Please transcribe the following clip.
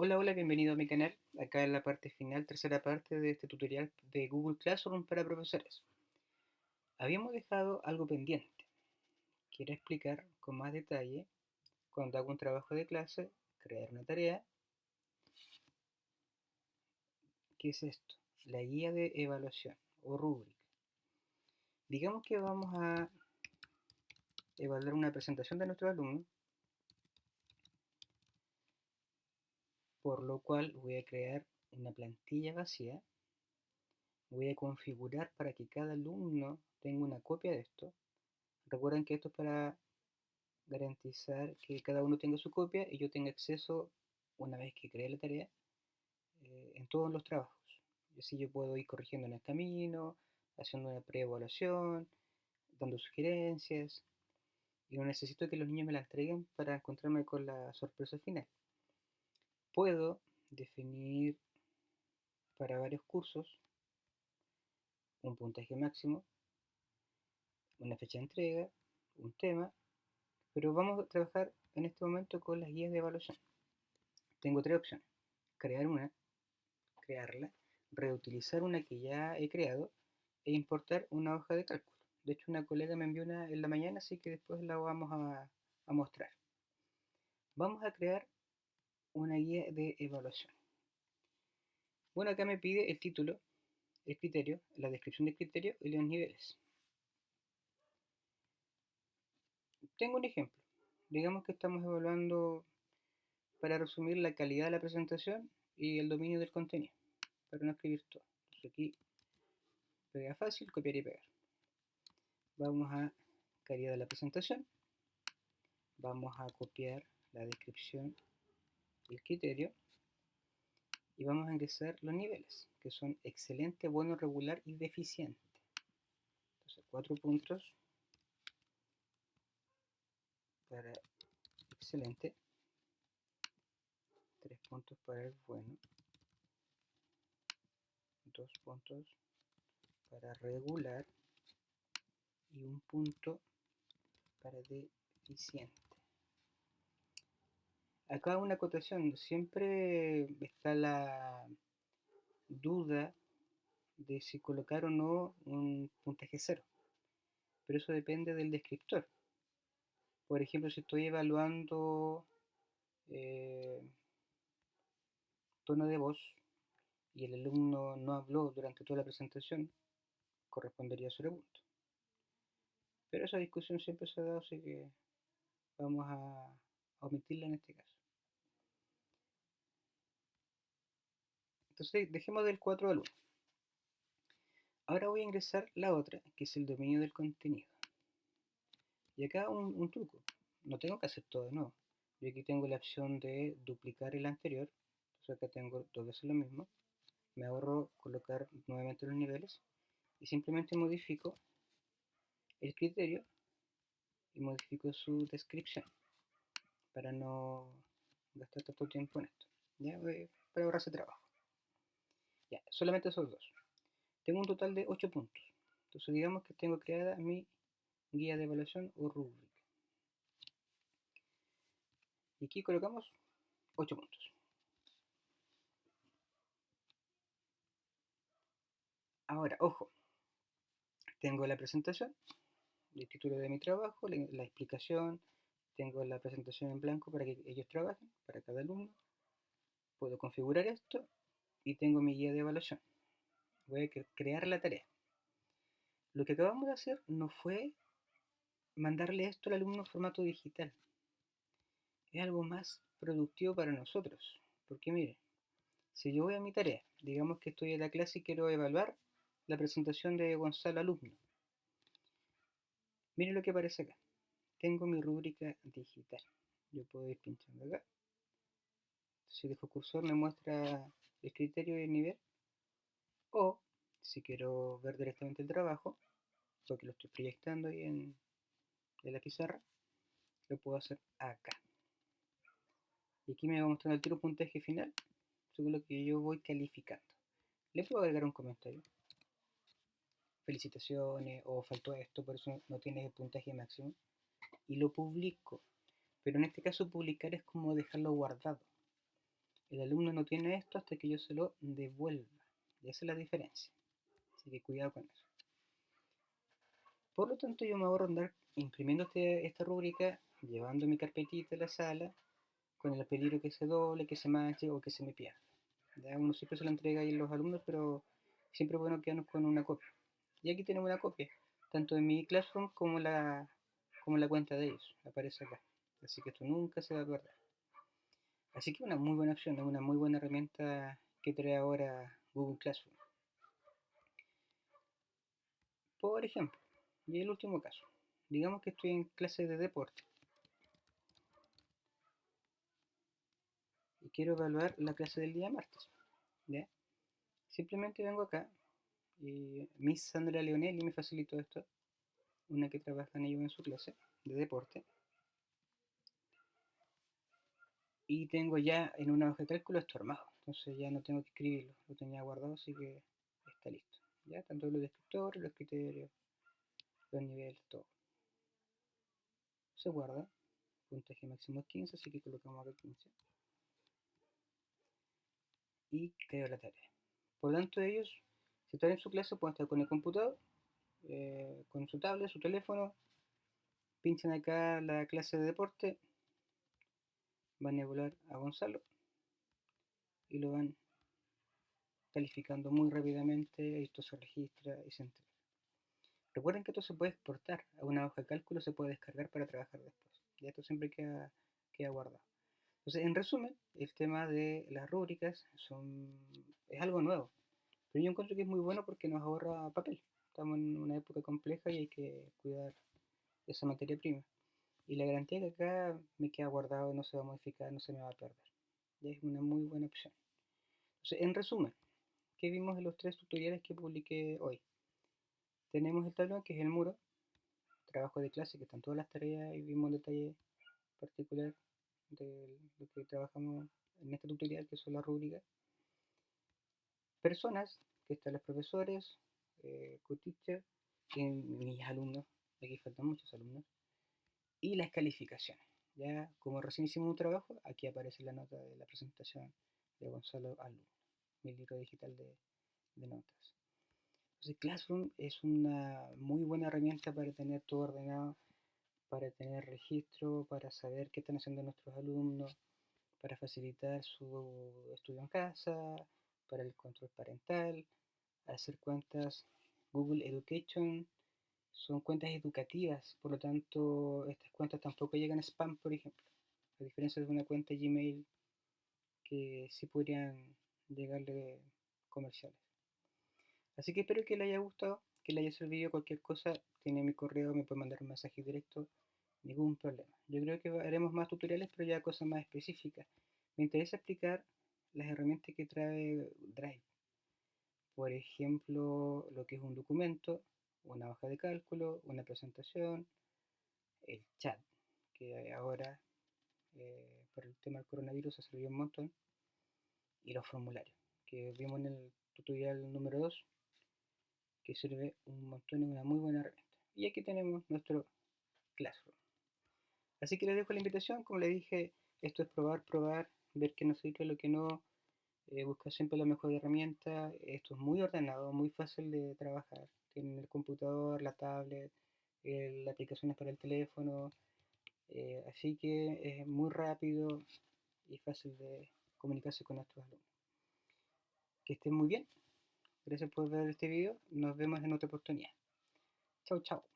Hola, hola, bienvenido a mi canal. Acá en la parte final, tercera parte de este tutorial de Google Classroom para profesores. Habíamos dejado algo pendiente. Quiero explicar con más detalle cuando hago un trabajo de clase, crear una tarea. ¿Qué es esto? La guía de evaluación o rúbrica. Digamos que vamos a evaluar una presentación de nuestro alumno por lo cual voy a crear una plantilla vacía, voy a configurar para que cada alumno tenga una copia de esto. Recuerden que esto es para garantizar que cada uno tenga su copia y yo tenga acceso, una vez que cree la tarea, eh, en todos los trabajos. Y así yo puedo ir corrigiendo en el camino, haciendo una preevaluación, dando sugerencias. Y no necesito que los niños me la entreguen para encontrarme con la sorpresa final puedo definir para varios cursos un puntaje máximo, una fecha de entrega, un tema, pero vamos a trabajar en este momento con las guías de evaluación. Tengo tres opciones. Crear una, crearla, reutilizar una que ya he creado e importar una hoja de cálculo. De hecho, una colega me envió una en la mañana, así que después la vamos a, a mostrar. Vamos a crear una guía de evaluación. Bueno, acá me pide el título, el criterio, la descripción del criterio y los niveles. Tengo un ejemplo. Digamos que estamos evaluando, para resumir, la calidad de la presentación y el dominio del contenido, para no escribir todo. Entonces aquí, pega fácil, copiar y pegar. Vamos a calidad de la presentación. Vamos a copiar la descripción el criterio y vamos a ingresar los niveles, que son excelente, bueno, regular y deficiente. Entonces, cuatro puntos para excelente, tres puntos para el bueno, dos puntos para regular y un punto para deficiente. Acá una acotación, siempre está la duda de si colocar o no un puntaje cero, pero eso depende del descriptor. Por ejemplo, si estoy evaluando eh, tono de voz y el alumno no habló durante toda la presentación, correspondería a cero punto. Pero esa discusión siempre se ha dado, así que vamos a omitirla en este caso. Entonces dejemos del 4 al 1. Ahora voy a ingresar la otra, que es el dominio del contenido. Y acá un, truco. No tengo que hacer todo de nuevo. Yo aquí tengo la opción de duplicar el anterior. Entonces acá tengo dos veces lo mismo. Me ahorro colocar nuevamente los niveles. Y simplemente modifico el criterio y modifico su descripción para no gastar tanto tiempo en esto. Ya, para ahorrarse trabajo. Solamente esos dos. Tengo un total de 8 puntos. Entonces digamos que tengo creada mi guía de evaluación o rúbrica. Y aquí colocamos 8 puntos. Ahora, ojo, tengo la presentación, el título de mi trabajo, la explicación, tengo la presentación en blanco para que ellos trabajen, para cada alumno. Puedo configurar esto y tengo mi guía de evaluación. Voy a crear la tarea. Lo que acabamos de hacer no fue mandarle esto al alumno en formato digital. Es algo más productivo para nosotros. Porque mire, si yo voy a mi tarea, digamos que estoy en la clase y quiero evaluar la presentación de Gonzalo alumno. Miren lo que aparece acá. Tengo mi rúbrica digital. Yo puedo ir pinchando acá. Si dejo cursor me muestra el criterio y el nivel. O, si quiero ver directamente el trabajo, porque lo estoy proyectando ahí en, la pizarra, lo puedo hacer acá. Y aquí me va mostrando el tiro puntaje final, según lo que yo voy calificando. Le puedo agregar un comentario. Felicitaciones, o faltó esto, por eso no tienes el puntaje máximo. Y lo publico. Pero en este caso publicar es como dejarlo guardado. El alumno no tiene esto hasta que yo se lo devuelva. Y esa es la diferencia. Así que cuidado con eso. Por lo tanto, yo me ahorro andar imprimiendo este, esta rúbrica, llevando mi carpetita a la sala, con el peligro que se doble, que se manche o que se me pierda. Uno siempre se lo entrega ahí a los alumnos, pero siempre es bueno quedarnos con una copia. Y aquí tenemos una copia, tanto de mi Classroom como la, como la cuenta de ellos, aparece acá. Así que esto nunca se va a perder. Así que una muy buena opción, una muy buena herramienta que trae ahora Google Classroom. Por ejemplo, y el último caso, digamos que estoy en clase de deporte y quiero evaluar la clase del día martes. Simplemente vengo acá y Miss Sandra Leonelli me facilitó esto, una que trabaja en ello en su clase de deporte. Y tengo ya en una hoja de cálculo esto armado, entonces ya no tengo que escribirlo, lo tenía guardado, así que está listo. Ya, tanto los descriptores, los criterios, los niveles, todo. Se guarda, puntaje máximo es 15, así que colocamos acá 15. Y creo la tarea. Por lo tanto, ellos, si están en su clase, pueden estar con el computador, eh, con su tablet, su teléfono, pinchan acá la clase de deporte, van a evaluar a Gonzalo y lo van calificando muy rápidamente, esto se registra y se entrega. Recuerden que esto se puede exportar a una hoja de cálculo, se puede descargar para trabajar después. Y esto siempre queda, queda guardado. Entonces, en resumen, el tema de las rúbricas son, es algo nuevo, pero yo encuentro que es muy bueno porque nos ahorra papel. Estamos en una época compleja y hay que cuidar esa materia prima. Y la garantía que acá me queda guardado, no se va a modificar, no se me va a perder. Es una muy buena opción. Entonces, en resumen, ¿qué vimos en los tres tutoriales que publiqué hoy? Tenemos el tablón, que es el muro, trabajo de clase, que están todas las tareas y vimos un detalle particular de lo que trabajamos en este tutorial, que son las rúbricas. Personas, que están los profesores, eh, co-teacher, mis alumnos, aquí faltan muchos alumnos, y las calificaciones. Ya como recién hicimos un trabajo, aquí aparece la nota de la presentación de Gonzalo Alumno, mi libro digital de, de notas. Entonces Classroom es una muy buena herramienta para tener todo ordenado, para tener registro, para saber qué están haciendo nuestros alumnos, para facilitar su estudio en casa, para el control parental, hacer cuentas Google Education, son cuentas educativas, por lo tanto estas cuentas tampoco llegan a spam, por ejemplo, a diferencia de una cuenta Gmail que sí podrían llegarle comerciales. Así que espero que le haya gustado, que le haya servido cualquier cosa, tiene mi correo, me puede mandar un mensaje directo, ningún problema. Yo creo que haremos más tutoriales, pero ya cosas más específicas. Me interesa explicar las herramientas que trae Drive. Por ejemplo, lo que es un documento, una hoja de cálculo, una presentación, el chat, que ahora eh, por el tema del coronavirus ha servido un montón, y los formularios, que vimos en el tutorial número 2, que sirve un montón, es una muy buena herramienta. Y aquí tenemos nuestro Classroom. Así que les dejo la invitación, como les dije, esto es probar, probar, ver qué nos sirve, lo que no, eh, buscar siempre la mejor herramienta. Esto es muy ordenado, muy fácil de trabajar. Tienen el computador, la tablet, las aplicaciones para el teléfono. Eh, así que es muy rápido y fácil de comunicarse con nuestros alumnos. Que estén muy bien. Gracias por ver este video. Nos vemos en otra oportunidad. Chao, chao.